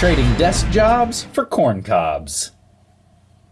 trading desk jobs for corn cobs.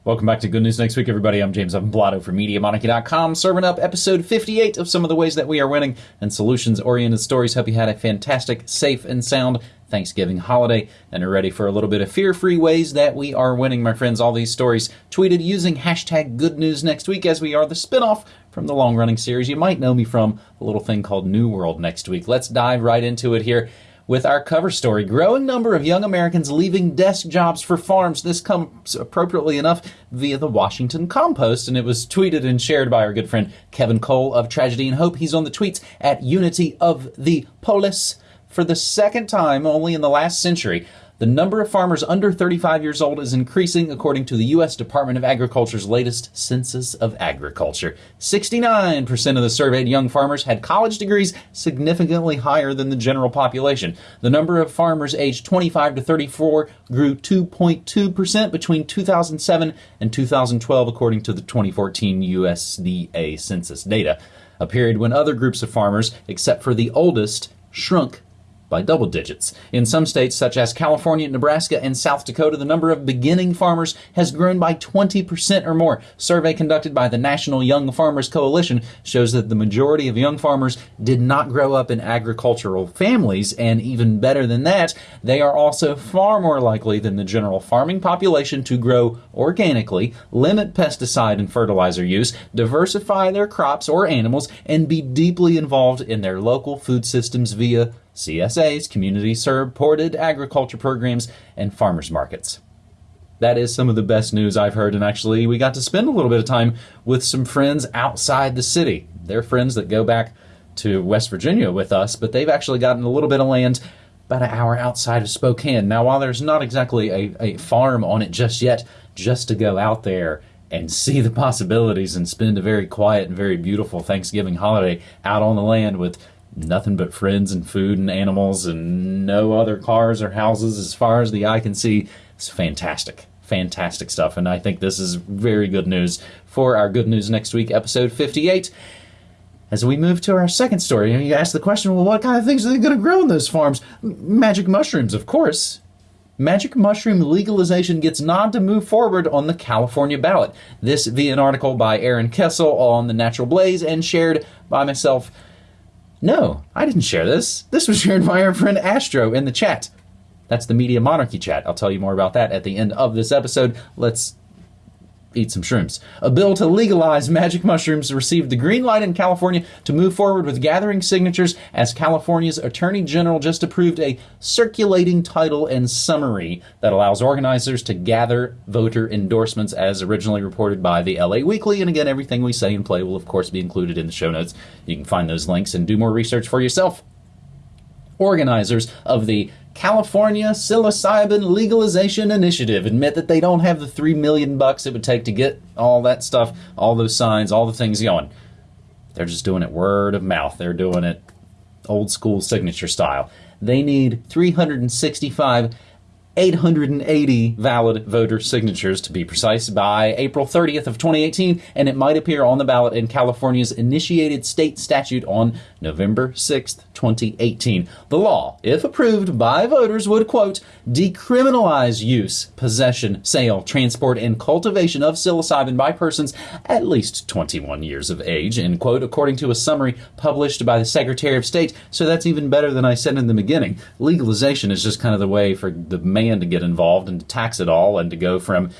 Welcome back to Good News Next Week, everybody. I'm James Evan Pilato from MediaMonarchy.com, serving up episode 58 of some of the ways that we are winning and solutions oriented stories. Hope you had a fantastic, safe, and sound Thanksgiving holiday and are ready for a little bit of fear free ways that we are winning, my friends. All these stories tweeted using hashtag Good News Next Week as we are the spinoff from the long running series you might know me from, a little thing called New World Next Week. Let's dive right into it here with our cover story. Growing number of young Americans leaving desk jobs for farms. This comes appropriately enough via the Washington Compost, and it was tweeted and shared by our good friend Kevin Cole of Tragedy and Hope. He's on the tweets at Unity of the Polis. For the second time only in the last century, the number of farmers under 35 years old is increasing according to the U.S. Department of Agriculture's latest Census of Agriculture. 69% of the surveyed young farmers had college degrees, significantly higher than the general population. The number of farmers aged 25 to 34 grew 2.2% between 2007 and 2012, according to the 2014 USDA census data, a period when other groups of farmers, except for the oldest, shrunk by double digits. In some states, such as California, Nebraska, and South Dakota, the number of beginning farmers has grown by 20% or more. Survey conducted by the National Young Farmers Coalition shows that the majority of young farmers did not grow up in agricultural families, and even better than that, they are also far more likely than the general farming population to grow organically, limit pesticide and fertilizer use, diversify their crops or animals, and be deeply involved in their local food systems via CSAs, community supported agriculture programs, and farmers markets. That is some of the best news I've heard, and actually, we got to spend a little bit of time with some friends outside the city. They're friends that go back to West Virginia with us, but they've actually gotten a little bit of land about an hour outside of Spokane. Now, while there's not exactly a, a farm on it just yet, just to go out there and see the possibilities and spend a very quiet and very beautiful Thanksgiving holiday out on the land with nothing but friends and food and animals and no other cars or houses as far as the eye can see. It's fantastic. Fantastic stuff. And I think this is very good news for our Good News Next Week, episode 58. As we move to our second story, you ask the question well, what kind of things are they going to grow in those farms? Magic mushrooms, of course. Magic mushroom legalization gets nod to move forward on the California ballot. This via an article by Aaron Kesel on the Natural Blaze and shared by myself no, I didn't share this. This was shared by our friend Astro in the chat. That's the Media Monarchy chat. I'll tell you more about that at the end of this episode. Let's eat some shrooms. A bill to legalize magic mushrooms received the green light in California to move forward with gathering signatures as California's Attorney General just approved a circulating title and summary that allows organizers to gather voter endorsements as originally reported by the LA Weekly. And again, everything we say and play will, of course, be included in the show notes. You can find those links and do more research for yourself. Organizers of the California psilocybin legalization initiative admit that they don't have the 3 million bucks it would take to get all that stuff, all those signs, all the things going. They're just doing it word of mouth. They're doing it old school signature style. They need 365 880 valid voter signatures to be precise by April 30th of 2018 and it might appear on the ballot in California's initiated state statute on November 6th 2018 the law if approved by voters would quote decriminalize use possession sale transport and cultivation of psilocybin by persons at least 21 years of age end quote according to a summary published by the Secretary of State. So that's even better than I said in the beginning. Legalization is just kind of the way for the man to get involved and to tax it all and to go from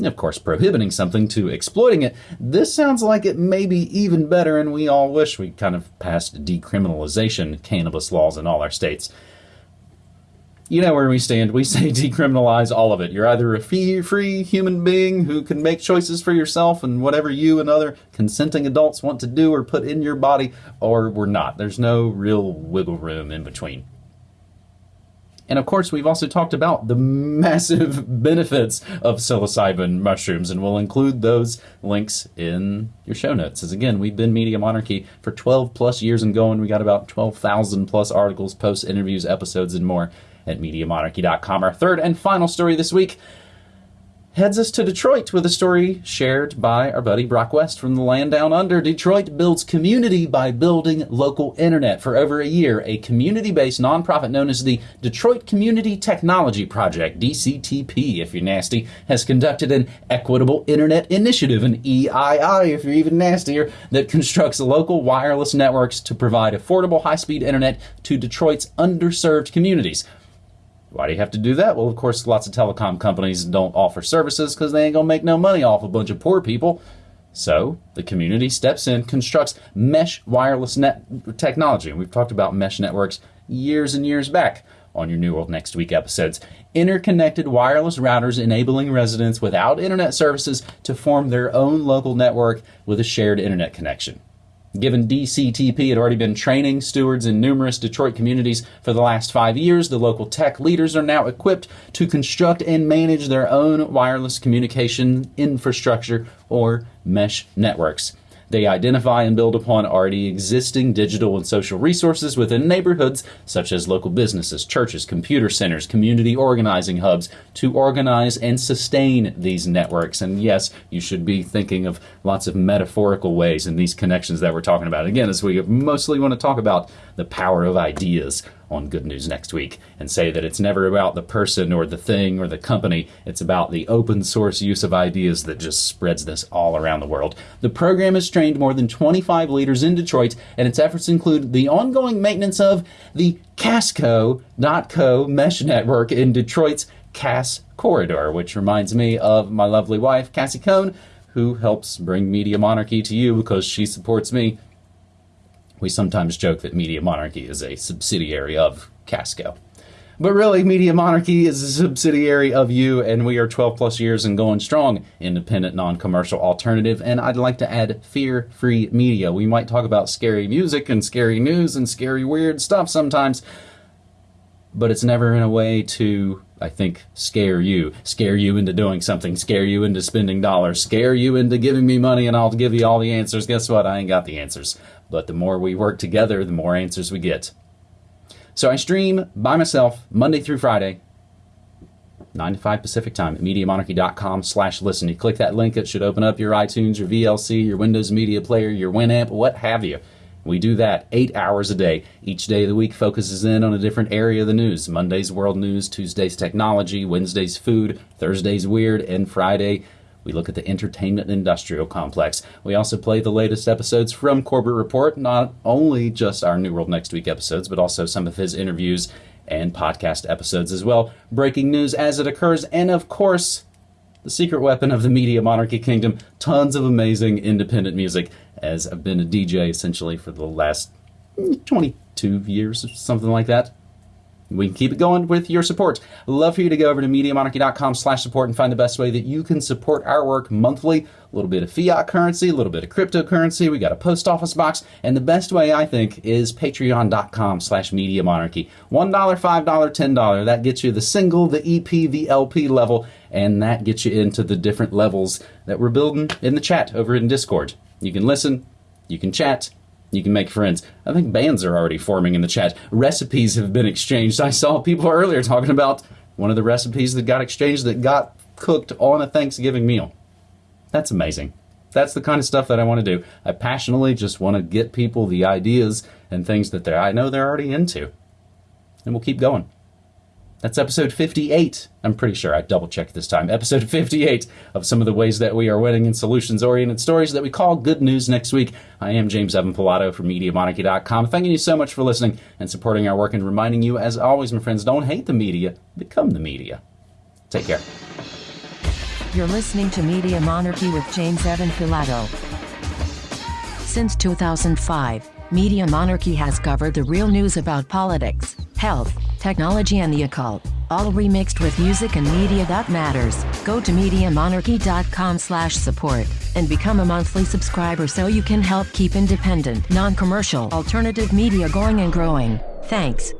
of course, prohibiting something to exploiting it. This sounds like it may be even better, and we all wish we kind of passed decriminalization cannabis laws in all our states. You know where we stand. We say decriminalize all of it. You're either a free human being who can make choices for yourself and whatever you and other consenting adults want to do or put in your body, or we're not. There's no real wiggle room in between. And of course, we've also talked about the massive benefits of psilocybin mushrooms, and we'll include those links in your show notes. As again, we've been Media Monarchy for 12 plus years and going. We got about 12,000 plus articles, posts, interviews, episodes, and more at MediaMonarchy.com. Our third and final story this week heads us to Detroit with a story shared by our buddy Brock West from the land down under. Detroit builds community by building local internet. For over a year, a community based nonprofit known as the Detroit Community Technology Project, DCTP if you're nasty, has conducted an equitable internet initiative, an EII if you're even nastier, that constructs local wireless networks to provide affordable high speed internet to Detroit's underserved communities. Why do you have to do that? Well, of course, lots of telecom companies don't offer services because they ain't going to make no money off a bunch of poor people. So the community steps in, constructs mesh wireless net technology. And we've talked about mesh networks years and years back on your New World Next Week episodes. Interconnected wireless routers enabling residents without internet services to form their own local network with a shared internet connection. Given DCTP had already been training stewards in numerous Detroit communities for the last five years, the local tech leaders are now equipped to construct and manage their own wireless communication infrastructure or mesh networks. They identify and build upon already existing digital and social resources within neighborhoods, such as local businesses, churches, computer centers, community organizing hubs, to organize and sustain these networks. And yes, you should be thinking of lots of metaphorical ways in these connections that we're talking about. Again, as we mostly want to talk about the power of ideas on Good News Next Week and say that it's never about the person or the thing or the company. It's about the open source use of ideas that just spreads this all around the world. The program has trained more than 25 leaders in Detroit, and its efforts include the ongoing maintenance of the Casco.co mesh network in Detroit's Cass Corridor, which reminds me of my lovely wife, Cassie Cohn, who helps bring Media Monarchy to you because she supports me we sometimes joke that Media Monarchy is a subsidiary of Casco. But really, Media Monarchy is a subsidiary of you, and we are 12 plus years and going strong, independent, non commercial alternative. And I'd like to add fear free media. We might talk about scary music and scary news and scary weird stuff sometimes, but it's never in a way to, I think, scare you. Scare you into doing something, scare you into spending dollars, scare you into giving me money, and I'll give you all the answers. Guess what? I ain't got the answers. But the more we work together, the more answers we get. So I stream by myself Monday through Friday, 9 to 5 Pacific time at MediaMonarchy.com slash listen. You click that link, it should open up your iTunes, your VLC, your Windows Media Player, your Winamp, what have you. We do that eight hours a day. Each day of the week focuses in on a different area of the news. Monday's world news, Tuesday's technology, Wednesday's food, Thursday's weird, and Friday we look at the entertainment industrial complex. We also play the latest episodes from Corbett Report, not only just our New World Next Week episodes, but also some of his interviews and podcast episodes as well. Breaking news as it occurs, and of course, the secret weapon of the media monarchy kingdom tons of amazing independent music, as I've been a DJ essentially for the last 22 years, or something like that we can keep it going with your support. I'd love for you to go over to MediaMonarchy.com slash support and find the best way that you can support our work monthly. A little bit of fiat currency, a little bit of cryptocurrency. We got a post office box. And the best way, I think, is Patreon.com slash Media Monarchy. $1, $5, $10. That gets you the single, the EP, the LP level, and that gets you into the different levels that we're building in the chat over in Discord. You can listen, you can chat, you can make friends. I think bands are already forming in the chat. Recipes have been exchanged. I saw people earlier talking about one of the recipes that got exchanged that got cooked on a Thanksgiving meal. That's amazing. That's the kind of stuff that I want to do. I passionately just want to get people the ideas and things that I know they're already into. And we'll keep going. That's episode 58. I'm pretty sure I double checked this time. Episode 58 of some of the ways that we are winning in solutions oriented stories that we call Good News Next Week. I am James Evan Pilato from MediaMonarchy.com. Thanking you so much for listening and supporting our work and reminding you, as always, my friends, don't hate the media, become the media. Take care. You're listening to Media Monarchy with James Evan Pilato. Since 2005, Media Monarchy has covered the real news about politics, health, technology and the occult, all remixed with music and media that matters. Go to MediaMonarchy.com slash support and become a monthly subscriber so you can help keep independent, non-commercial, alternative media going and growing. Thanks.